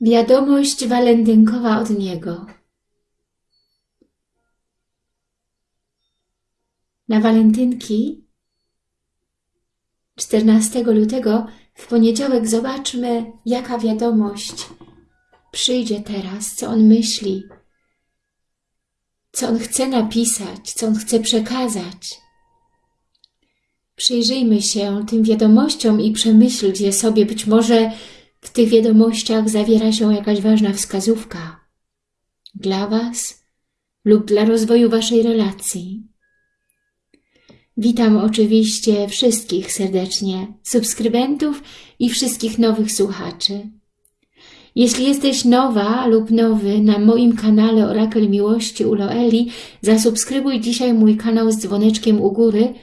Wiadomość walentynkowa od niego. Na walentynki 14 lutego w poniedziałek zobaczmy, jaka wiadomość przyjdzie teraz, co on myśli, co on chce napisać, co on chce przekazać. Przyjrzyjmy się tym wiadomościom i przemyślcie sobie, być może w tych wiadomościach zawiera się jakaś ważna wskazówka dla Was lub dla rozwoju Waszej relacji. Witam oczywiście wszystkich serdecznie, subskrybentów i wszystkich nowych słuchaczy. Jeśli jesteś nowa lub nowy na moim kanale Orakel Miłości u Loeli, zasubskrybuj dzisiaj mój kanał z dzwoneczkiem u góry,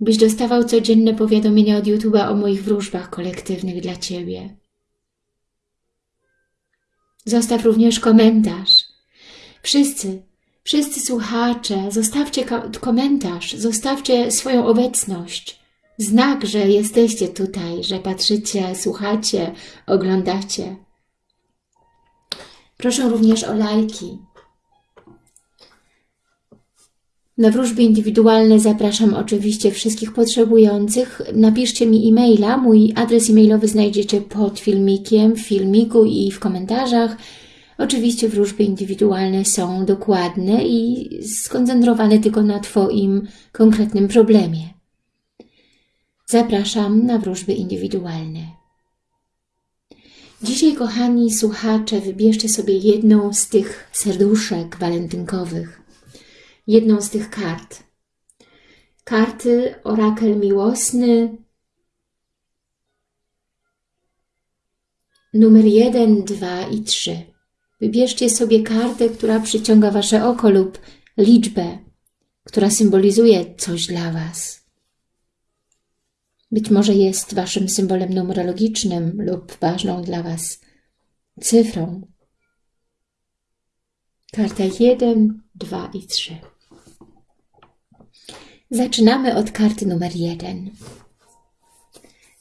byś dostawał codzienne powiadomienia od YouTube'a o moich wróżbach kolektywnych dla Ciebie. Zostaw również komentarz. Wszyscy, wszyscy słuchacze, zostawcie komentarz, zostawcie swoją obecność. Znak, że jesteście tutaj, że patrzycie, słuchacie, oglądacie. Proszę również o lajki. Na wróżby indywidualne zapraszam oczywiście wszystkich potrzebujących. Napiszcie mi e-maila. Mój adres e-mailowy znajdziecie pod filmikiem, w filmiku i w komentarzach. Oczywiście wróżby indywidualne są dokładne i skoncentrowane tylko na Twoim konkretnym problemie. Zapraszam na wróżby indywidualne. Dzisiaj, kochani słuchacze, wybierzcie sobie jedną z tych serduszek walentynkowych jedną z tych kart. Karty Orakel Miłosny numer 1, 2 i 3. Wybierzcie sobie kartę, która przyciąga Wasze oko lub liczbę, która symbolizuje coś dla Was. Być może jest Waszym symbolem numerologicznym lub ważną dla Was cyfrą. Karta 1, 2 i 3. Zaczynamy od karty numer jeden.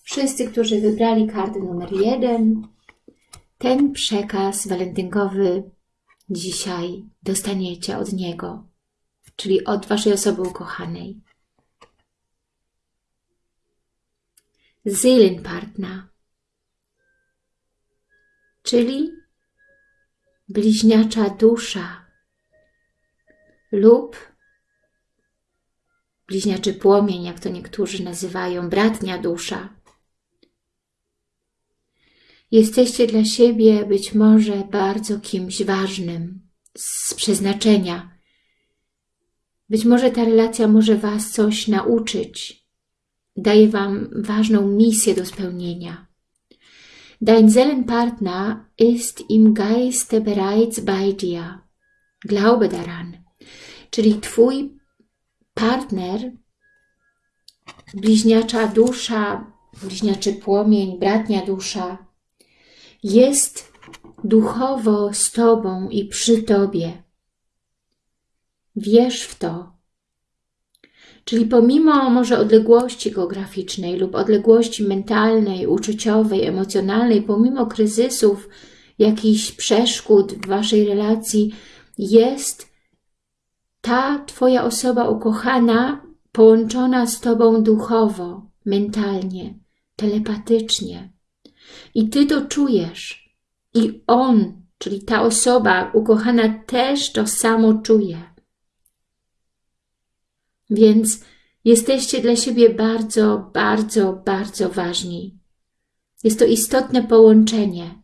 Wszyscy, którzy wybrali kartę numer jeden, ten przekaz walentynkowy dzisiaj dostaniecie od niego, czyli od Waszej osoby ukochanej. Seelenpartner, czyli bliźniacza dusza lub bliźniaczy płomień, jak to niektórzy nazywają, bratnia dusza. Jesteście dla siebie być może bardzo kimś ważnym, z przeznaczenia. Być może ta relacja może Was coś nauczyć, daje Wam ważną misję do spełnienia. Dein Seelenpartner ist im Geiste bereits bei dir. Glaube daran. Czyli Twój partner, bliźniacza dusza, bliźniaczy płomień, bratnia dusza, jest duchowo z Tobą i przy Tobie. Wierz w to. Czyli pomimo może odległości geograficznej lub odległości mentalnej, uczuciowej, emocjonalnej, pomimo kryzysów, jakichś przeszkód w Waszej relacji, jest ta Twoja osoba ukochana, połączona z Tobą duchowo, mentalnie, telepatycznie. I Ty to czujesz. I On, czyli ta osoba ukochana też to samo czuje. Więc jesteście dla siebie bardzo, bardzo, bardzo ważni. Jest to istotne połączenie.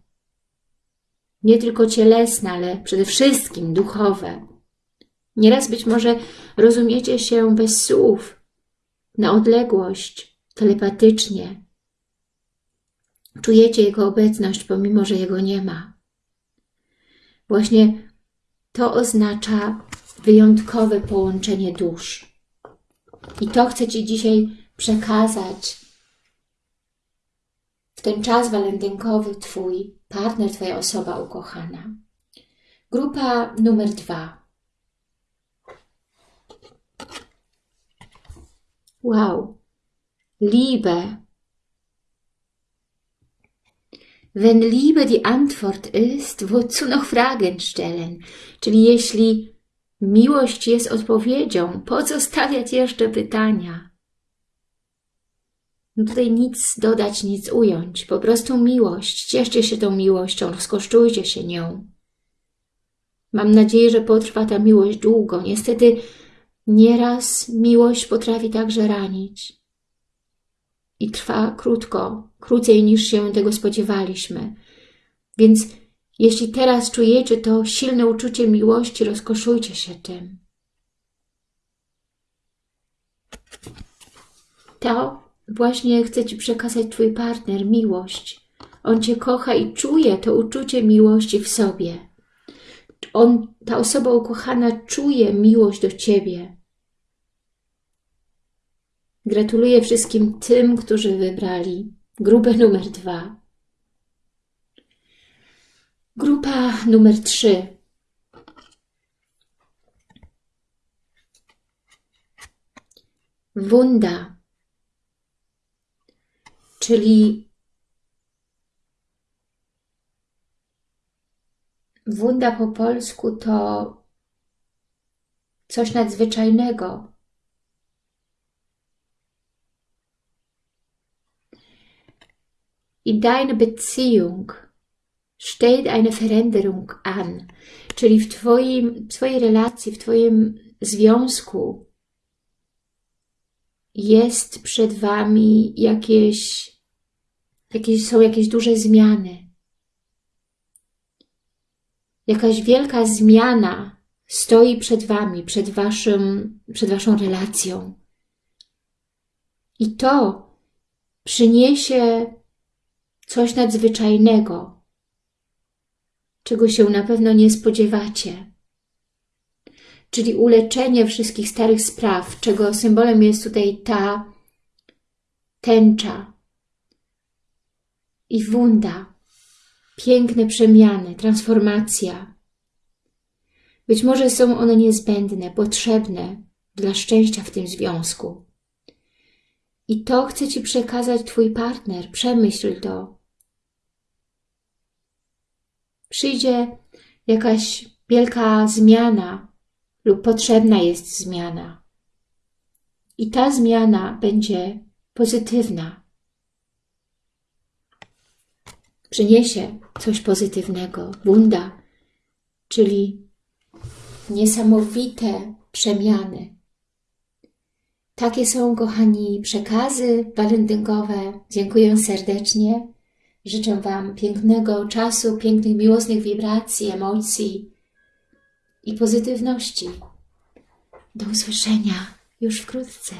Nie tylko cielesne, ale przede wszystkim duchowe. Nieraz być może rozumiecie się bez słów, na odległość, telepatycznie. Czujecie Jego obecność, pomimo że Jego nie ma. Właśnie to oznacza wyjątkowe połączenie dusz. I to chcę Ci dzisiaj przekazać w ten czas walentynkowy Twój partner, Twoja osoba ukochana. Grupa numer dwa. Wow, Liebe. Wenn Liebe die Antwort ist, wozu noch Fragen stellen? Czyli jeśli miłość jest odpowiedzią, po co stawiać jeszcze pytania? No tutaj nic dodać, nic ująć. Po prostu miłość. Cieszcie się tą miłością, rozkosztujcie się nią. Mam nadzieję, że potrwa ta miłość długo. Niestety nieraz miłość potrafi także ranić. I trwa krótko, krócej niż się tego spodziewaliśmy. Więc jeśli teraz czujecie to silne uczucie miłości, rozkoszujcie się tym. To właśnie chce Ci przekazać Twój partner, miłość. On Cię kocha i czuje to uczucie miłości w sobie. On, ta osoba ukochana czuje miłość do Ciebie. Gratuluję wszystkim tym, którzy wybrali grupę numer dwa. Grupa numer trzy. Wunda, czyli wunda po polsku to coś nadzwyczajnego. In deiner Beziehung steht eine Veränderung an, czyli w twoim, Twojej relacji, w Twoim związku jest przed Wami jakieś, jakieś, są jakieś duże zmiany. Jakaś wielka zmiana stoi przed Wami, przed, waszym, przed Waszą relacją. I to przyniesie coś nadzwyczajnego, czego się na pewno nie spodziewacie. Czyli uleczenie wszystkich starych spraw, czego symbolem jest tutaj ta tęcza i wunda, piękne przemiany, transformacja. Być może są one niezbędne, potrzebne dla szczęścia w tym związku. I to chce Ci przekazać Twój partner. Przemyśl to. Przyjdzie jakaś wielka zmiana lub potrzebna jest zmiana. I ta zmiana będzie pozytywna. Przyniesie coś pozytywnego. Bunda, czyli niesamowite przemiany. Takie są, kochani, przekazy walentynkowe. Dziękuję serdecznie. Życzę Wam pięknego czasu, pięknych, miłosnych wibracji, emocji i pozytywności. Do usłyszenia już wkrótce.